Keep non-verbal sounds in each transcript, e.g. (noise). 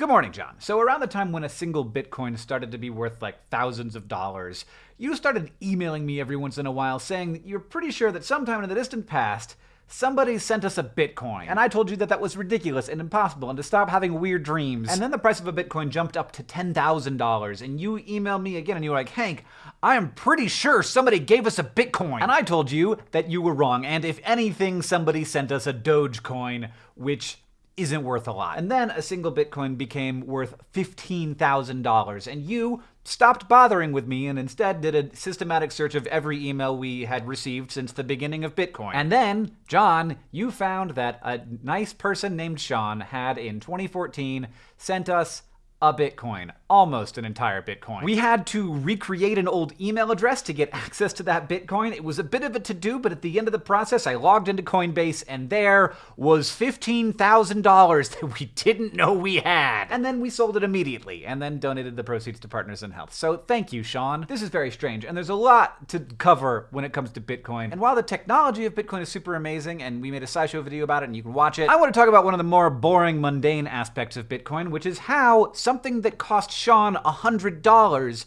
Good morning, John. So around the time when a single Bitcoin started to be worth like thousands of dollars, you started emailing me every once in a while saying that you're pretty sure that sometime in the distant past, somebody sent us a Bitcoin. And I told you that that was ridiculous and impossible and to stop having weird dreams. And then the price of a Bitcoin jumped up to $10,000 and you emailed me again and you were like, Hank, I am pretty sure somebody gave us a Bitcoin. And I told you that you were wrong. And if anything, somebody sent us a Dogecoin, which isn't worth a lot. And then a single Bitcoin became worth $15,000, and you stopped bothering with me and instead did a systematic search of every email we had received since the beginning of Bitcoin. And then, John, you found that a nice person named Sean had in 2014 sent us a Bitcoin, almost an entire Bitcoin. We had to recreate an old email address to get (laughs) access to that Bitcoin. It was a bit of a to-do, but at the end of the process, I logged into Coinbase and there was $15,000 (laughs) that we didn't know we had. And then we sold it immediately and then donated the proceeds to Partners in Health. So thank you, Sean. This is very strange and there's a lot to cover when it comes to Bitcoin. And while the technology of Bitcoin is super amazing and we made a SciShow video about it and you can watch it, I want to talk about one of the more boring, mundane aspects of Bitcoin, which is how something that cost Sean $100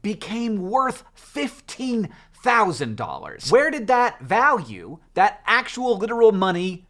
became worth $15,000. Where did that value, that actual literal money,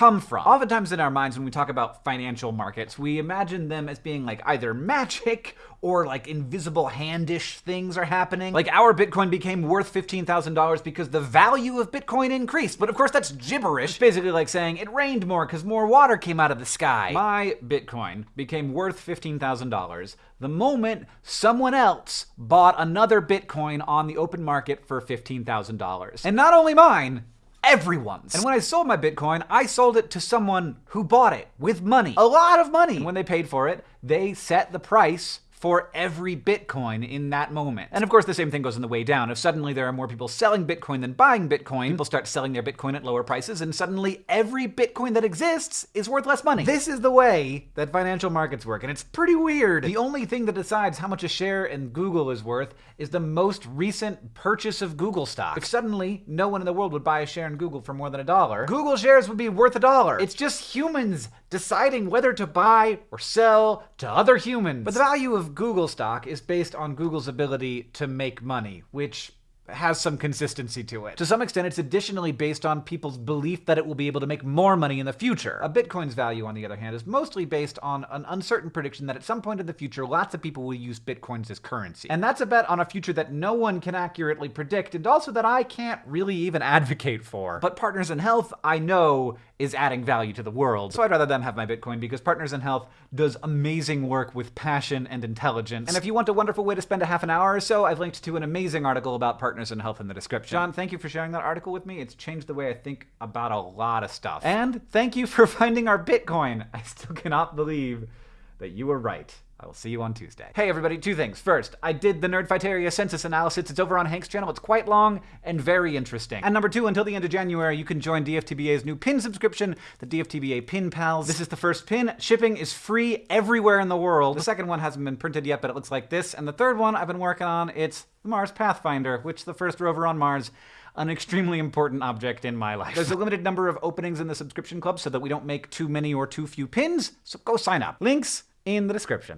come from? Oftentimes in our minds when we talk about financial markets, we imagine them as being like either magic or like invisible handish things are happening. Like our Bitcoin became worth $15,000 because the value of Bitcoin increased. But of course that's gibberish. It's basically like saying it rained more because more water came out of the sky. My Bitcoin became worth $15,000 the moment someone else bought another Bitcoin on the open market for $15,000. And not only mine, everyone's. And when I sold my Bitcoin, I sold it to someone who bought it with money. A lot of money. And when they paid for it, they set the price for every Bitcoin in that moment. And of course, the same thing goes on the way down. If suddenly there are more people selling Bitcoin than buying Bitcoin, people start selling their Bitcoin at lower prices, and suddenly every Bitcoin that exists is worth less money. This is the way that financial markets work, and it's pretty weird. The only thing that decides how much a share in Google is worth is the most recent purchase of Google stock. If suddenly no one in the world would buy a share in Google for more than a dollar, Google shares would be worth a dollar. It's just humans deciding whether to buy or sell to other humans. But the value of Google stock is based on Google's ability to make money, which has some consistency to it. To some extent, it's additionally based on people's belief that it will be able to make more money in the future. A Bitcoin's value, on the other hand, is mostly based on an uncertain prediction that at some point in the future, lots of people will use Bitcoins as currency. And that's a bet on a future that no one can accurately predict, and also that I can't really even advocate for. But Partners in Health, I know, is adding value to the world. So I'd rather them have my Bitcoin because Partners in Health does amazing work with passion and intelligence. And if you want a wonderful way to spend a half an hour or so, I've linked to an amazing article about Partners in Health in the description. John, thank you for sharing that article with me. It's changed the way I think about a lot of stuff. And thank you for finding our Bitcoin. I still cannot believe that you were right. I will see you on Tuesday. Hey everybody, two things. First, I did the Nerdfighteria census analysis. It's over on Hank's channel. It's quite long and very interesting. And number two, until the end of January, you can join DFTBA's new pin subscription, the DFTBA Pin Pals. This is the first pin. Shipping is free everywhere in the world. The second one hasn't been printed yet, but it looks like this. And the third one I've been working on, it's the Mars Pathfinder, which the first rover on Mars an extremely important object in my life. There's a limited number of openings in the subscription club so that we don't make too many or too few pins, so go sign up. Links in the description.